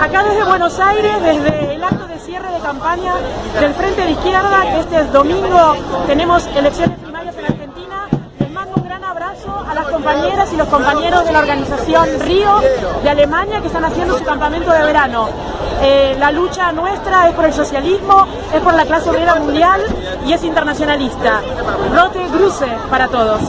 Acá desde Buenos Aires, desde el acto de cierre de campaña del Frente de Izquierda, que este domingo tenemos elecciones primarias en Argentina, les mando un gran abrazo a las compañeras y los compañeros de la organización Río de Alemania que están haciendo su campamento de verano. Eh, la lucha nuestra es por el socialismo, es por la clase obrera mundial y es internacionalista. Rote Gruse para todos.